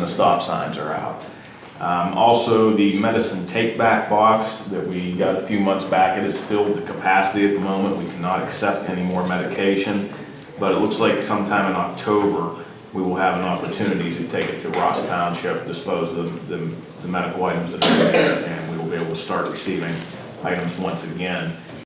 the stop signs are out. Um, also, the medicine take-back box that we got a few months back, it is filled to capacity at the moment. We cannot accept any more medication. But it looks like sometime in October, we will have an opportunity to take it to Ross Township, dispose of the, the medical items that are there, and we will be able to start receiving items once again.